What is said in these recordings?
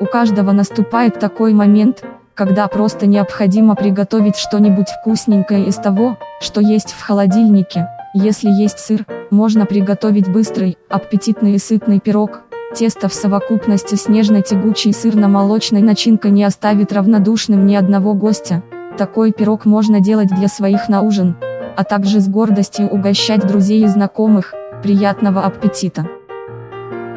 У каждого наступает такой момент, когда просто необходимо приготовить что-нибудь вкусненькое из того, что есть в холодильнике. Если есть сыр, можно приготовить быстрый, аппетитный и сытный пирог. Тесто в совокупности с нежной тягучей сырно-молочной начинкой не оставит равнодушным ни одного гостя. Такой пирог можно делать для своих на ужин, а также с гордостью угощать друзей и знакомых. Приятного аппетита!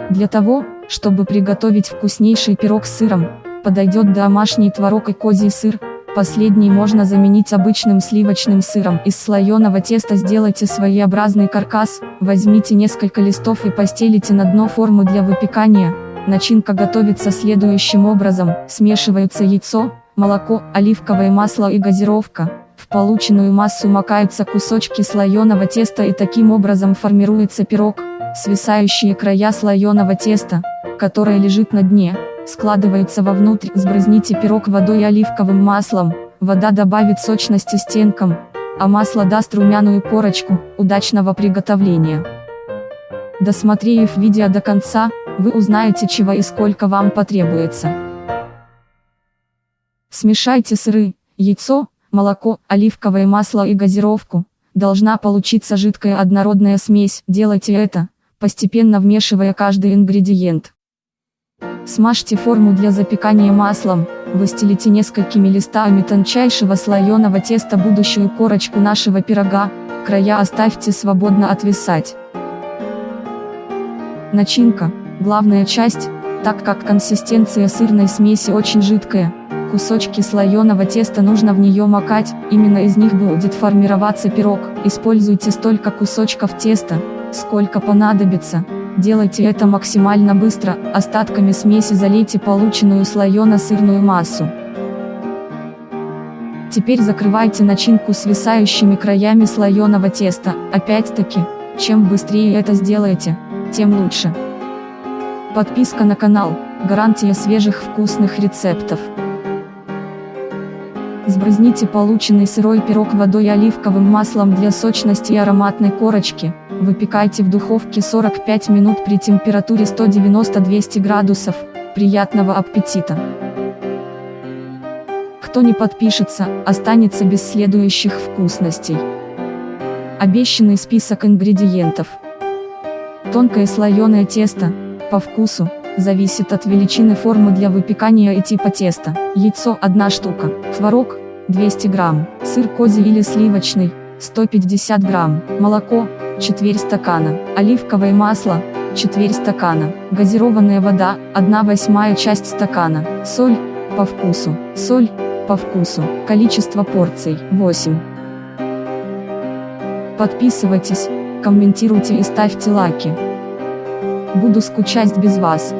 Для того, чтобы приготовить вкуснейший пирог с сыром, подойдет домашний творог и козий сыр, последний можно заменить обычным сливочным сыром. Из слоеного теста сделайте своеобразный каркас, возьмите несколько листов и постелите на дно формы для выпекания. Начинка готовится следующим образом, смешиваются яйцо, молоко, оливковое масло и газировка. В полученную массу макаются кусочки слоеного теста и таким образом формируется пирог, свисающие края слоеного теста, которое лежит на дне, складываются вовнутрь, сбрызните пирог водой и оливковым маслом, вода добавит сочности стенкам, а масло даст румяную корочку, удачного приготовления. Досмотрев видео до конца, вы узнаете чего и сколько вам потребуется. Смешайте сыры, яйцо, молоко, оливковое масло и газировку. Должна получиться жидкая однородная смесь. Делайте это, постепенно вмешивая каждый ингредиент. Смажьте форму для запекания маслом, выстелите несколькими листами тончайшего слоеного теста будущую корочку нашего пирога, края оставьте свободно отвисать. Начинка, главная часть, так как консистенция сырной смеси очень жидкая, кусочки слоеного теста нужно в нее макать, именно из них будет формироваться пирог, используйте столько кусочков теста, сколько понадобится, Делайте это максимально быстро, остатками смеси залейте полученную слоено-сырную массу. Теперь закрывайте начинку свисающими краями слоеного теста, опять-таки, чем быстрее это сделаете, тем лучше. Подписка на канал, гарантия свежих вкусных рецептов. Сбрызните полученный сырой пирог водой и оливковым маслом для сочности и ароматной корочки. Выпекайте в духовке 45 минут при температуре 190-200 градусов. Приятного аппетита! Кто не подпишется, останется без следующих вкусностей. Обещанный список ингредиентов. Тонкое слоеное тесто, по вкусу, зависит от величины формы для выпекания и типа теста. Яйцо 1 штука, творог 200 грамм, сыр козий или сливочный 150 грамм, молоко четверть стакана, оливковое масло, четверть стакана, газированная вода, 1 восьмая часть стакана, соль, по вкусу, соль, по вкусу, количество порций, 8. Подписывайтесь, комментируйте и ставьте лайки. Буду скучать без вас.